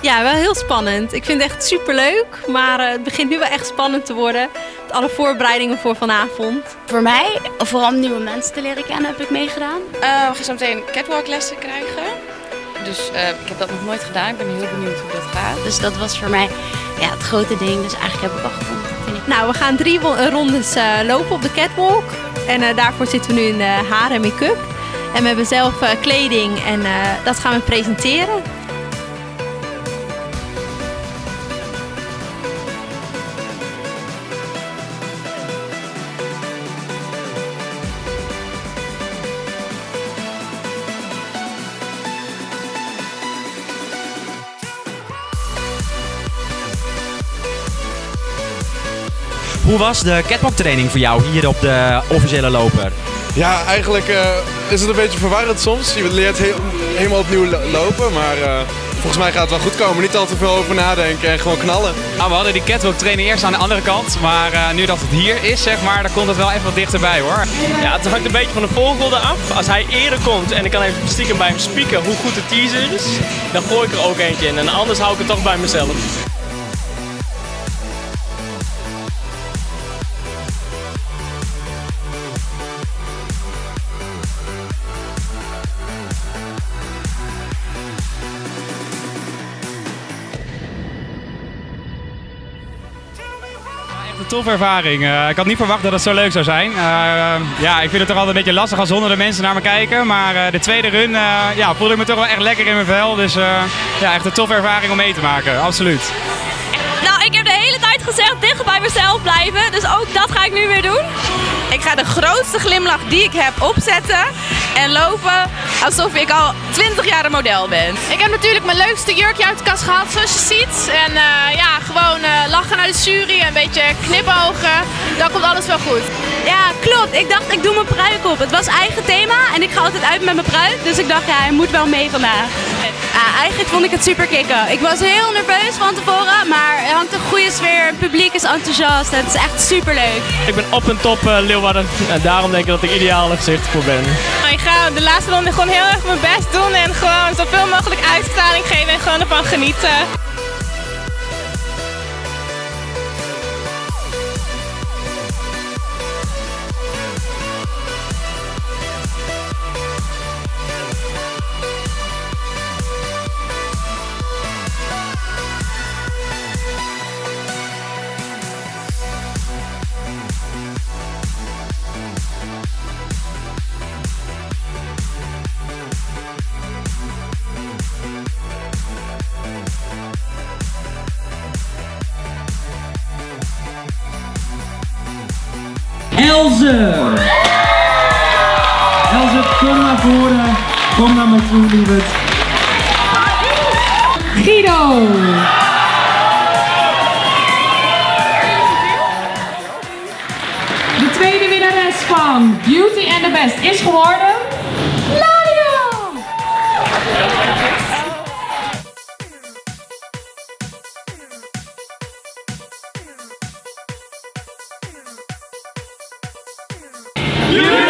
Ja, wel heel spannend. Ik vind het echt super leuk, maar eh, het begint nu wel echt spannend te worden. Met alle voorbereidingen voor vanavond. Voor mij, vooral om nieuwe mensen te leren kennen, heb ik meegedaan. Uh, we gaan zo meteen catwalklessen krijgen. Dus uh, ik heb dat nog nooit gedaan. Ik ben heel benieuwd hoe dat gaat. Dus dat was voor mij ja, het grote ding. Dus eigenlijk heb ik al gevonden. Vind ik. Nou, we gaan drie rondes uh, lopen op de catwalk. En daarvoor zitten we nu in de haar en make-up. En we hebben zelf kleding en dat gaan we presenteren. Hoe was de catwalk training voor jou hier op de officiële loper? Ja, eigenlijk uh, is het een beetje verwarrend soms. Je leert he helemaal opnieuw lopen, maar uh, volgens mij gaat het wel goed komen. Niet al te veel over nadenken en gewoon knallen. Nou, we hadden die catwalk training eerst aan de andere kant, maar uh, nu dat het hier is, zeg maar, dan komt het wel even wat dichterbij hoor. Ja, het hangt een beetje van de volgorde af. Als hij eerder komt en ik kan even stiekem bij hem spieken hoe goed de teaser is, dan gooi ik er ook eentje in. En anders hou ik het toch bij mezelf. Een toffe ervaring. Uh, ik had niet verwacht dat het zo leuk zou zijn. Uh, ja, ik vind het toch altijd een beetje lastig als honderden mensen naar me kijken. Maar uh, de tweede run ja, voelde ik me toch wel echt lekker in mijn vel. Dus ja, echt een toffe ervaring om mee te maken. Absoluut. Nou, ik heb de hele tijd gezegd dicht bij mezelf blijven. Dus ook dat ga ik nu weer doen. Ik ga de grootste glimlach die ik heb opzetten en lopen alsof ik al 20 jaar een model ben. Ik heb natuurlijk mijn leukste jurkje uit de kast gehaald, zoals je ziet. En uh, ja, gewoon uh, lachen naar de jury, een beetje knipogen. Dan komt alles wel goed. Ja, klopt. Ik dacht, ik doe mijn pruik op. Het was eigen thema en ik ga altijd uit met mijn pruik. Dus ik dacht, ja, hij moet wel mee vandaag. Ja, eigenlijk vond ik het super kicken. Ik was heel nerveus van tevoren, maar er hangt een goede sfeer. Het publiek is enthousiast. Het is echt super leuk. Ik ben op en top uh, Leeuwarden en daarom denk ik dat ik ideaal gezicht voor ben. Ik ga de laatste ronde gewoon heel erg mijn best doen en gewoon zoveel mogelijk uitstraling geven en gewoon ervan genieten. Elze. Elze, kom naar voren. Kom naar me toe, lieverd. Guido. De tweede winnares van Beauty and the Best is geworden... Ladia! Yeah!